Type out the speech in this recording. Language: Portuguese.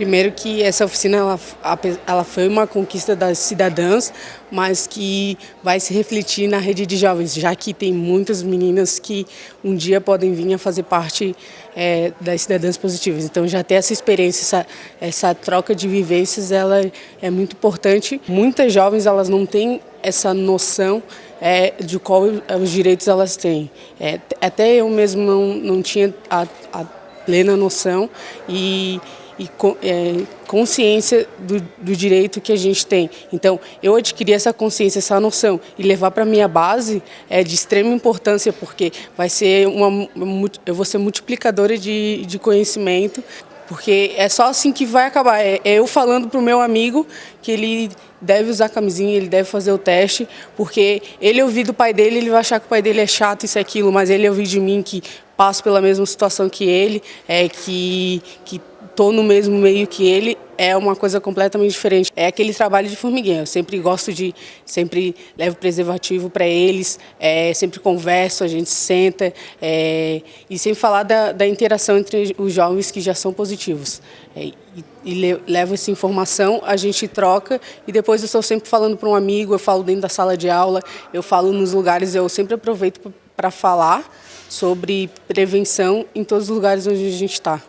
Primeiro que essa oficina ela, ela foi uma conquista das cidadãs, mas que vai se refletir na rede de jovens, já que tem muitas meninas que um dia podem vir a fazer parte é, das cidadãs positivas. Então já ter essa experiência, essa, essa troca de vivências, ela é muito importante. Muitas jovens elas não têm essa noção é, de qual os direitos elas têm. É, até eu mesmo não, não tinha a, a plena noção e, e é, consciência do, do, direito que a gente tem. Então, eu adquirir essa consciência, essa noção e levar para minha base é de extrema importância, porque vai ser uma, eu vou ser multiplicadora de, de conhecimento, porque é só assim que vai acabar. É, é eu falando para o meu amigo que ele deve usar camisinha, ele deve fazer o teste, porque ele ouvir do pai dele, ele vai achar que o pai dele é chato, isso e aquilo, mas ele ouvir de mim que passo pela mesma situação que ele, é que, que estou no mesmo meio que ele, é uma coisa completamente diferente. É aquele trabalho de formiguinha. Eu sempre gosto de, sempre levo preservativo para eles, é, sempre converso, a gente senta é, e sempre falar da, da, interação entre os jovens que já são positivos. É, e, e levo essa informação, a gente troca e depois eu estou sempre falando para um amigo, eu falo dentro da sala de aula, eu falo nos lugares, eu sempre aproveito para falar sobre prevenção em todos os lugares onde a gente está.